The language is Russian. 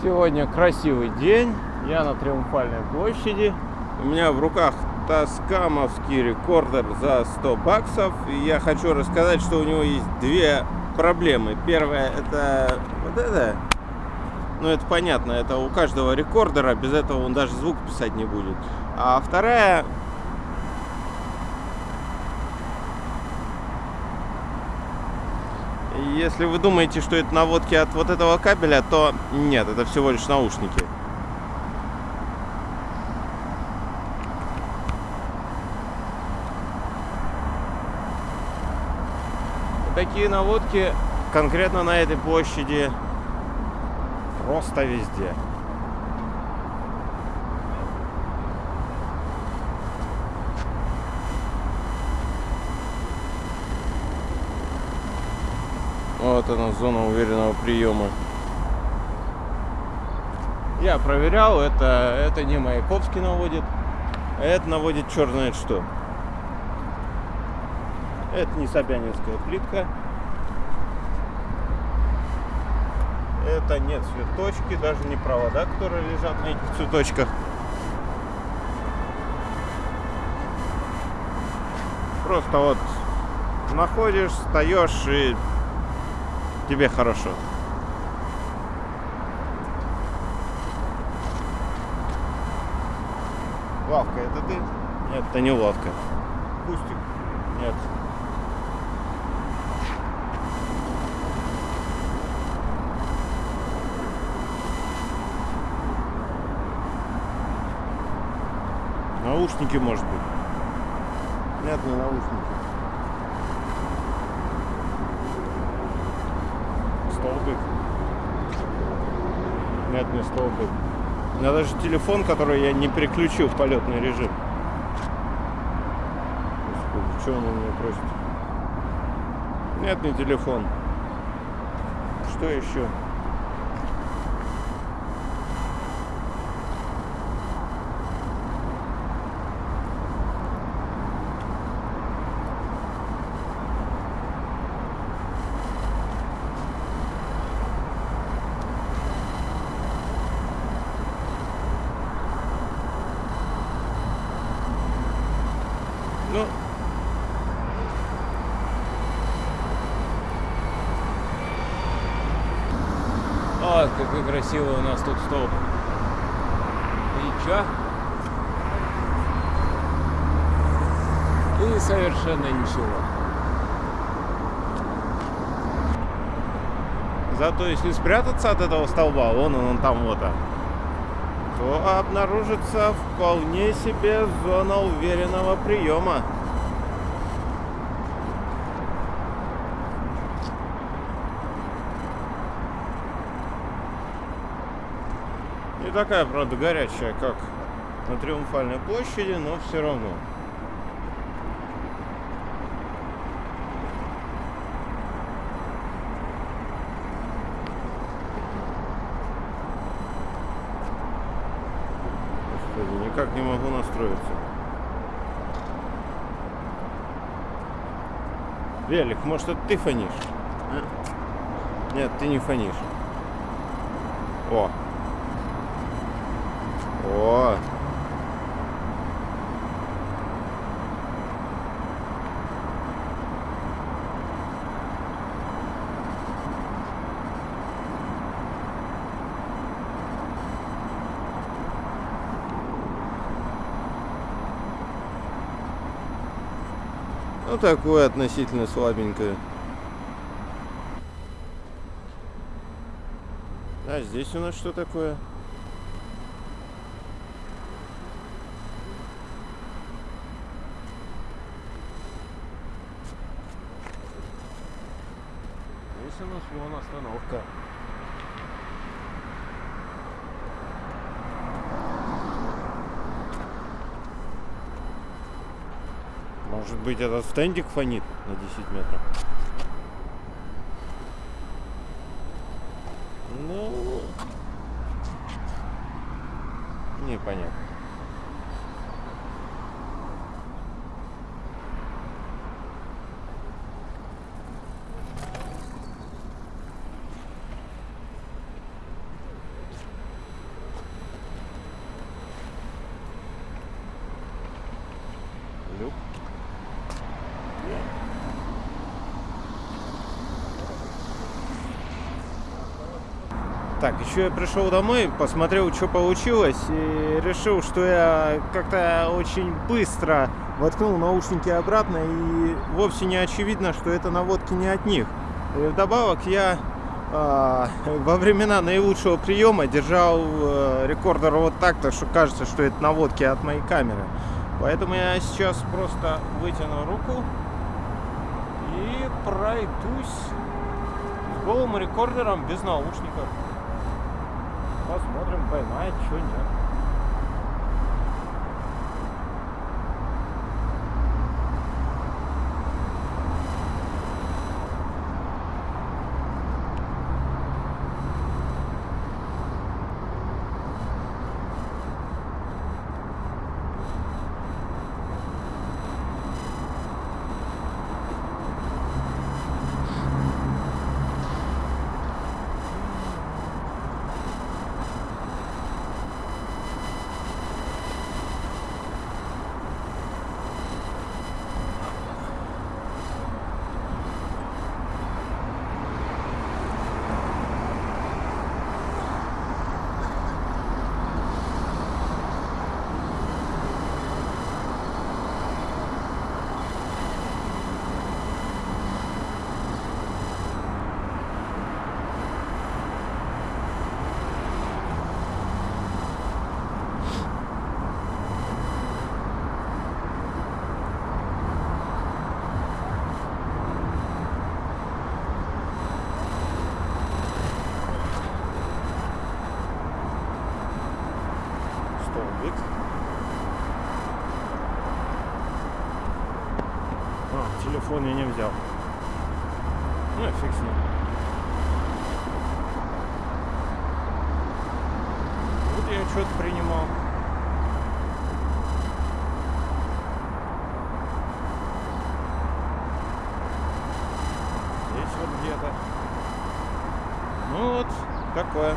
Сегодня красивый день. Я на Триумфальной площади. У меня в руках Тоскамовский рекордер за 100 баксов. И я хочу рассказать, что у него есть две проблемы. Первая это вот это. Ну это понятно, это у каждого рекордера, без этого он даже звук писать не будет. А вторая Если вы думаете, что это наводки от вот этого кабеля, то нет, это всего лишь наушники. Такие наводки конкретно на этой площади просто везде. Вот она, зона уверенного приема. Я проверял, это, это не Маяковский наводит, а это наводит черт знает что. Это не Собянинская плитка. Это не цветочки, даже не провода, которые лежат на этих цветочках. Просто вот находишь, встаешь и тебе хорошо. Лавка, это ты? Нет, это не лавка. Кустик? Нет. Наушники, может быть. Нет, не наушники. Столбик. Нет, не столбик. У меня даже телефон, который я не переключил в полетный режим. Господи, что он у меня просит? Нет, не телефон. Что еще? Ну, вот какой красивый у нас тут столб. И чё? И совершенно ничего. Зато если спрятаться от этого столба, вон он, он там вот, а, то обнаружится вполне себе зона уверенного приема. Не такая, правда, горячая, как на Триумфальной площади, но все равно. Господи, никак не могу настроиться. Велик, может это ты фонишь? А? Нет, ты не фонишь. О. О. Ну, такое относительно слабенькое. А здесь у нас что такое? Здесь у нас вон остановка. Может быть этот стендик фонит на 10 метров? Ну, непонятно. Так, еще я пришел домой, посмотрел, что получилось, и решил, что я как-то очень быстро воткнул наушники обратно, и вовсе не очевидно, что это наводки не от них. И вдобавок я э, во времена наилучшего приема держал э, рекордер вот так-то, что кажется, что это наводки от моей камеры. Поэтому я сейчас просто вытяну руку и пройдусь с голым рекордером без наушников. Посмотрим, поймает, что нет. столбик. А, телефон я не взял. Ну, фиг с ним. Вот я что-то принимал. Здесь вот где-то. Ну вот, такое.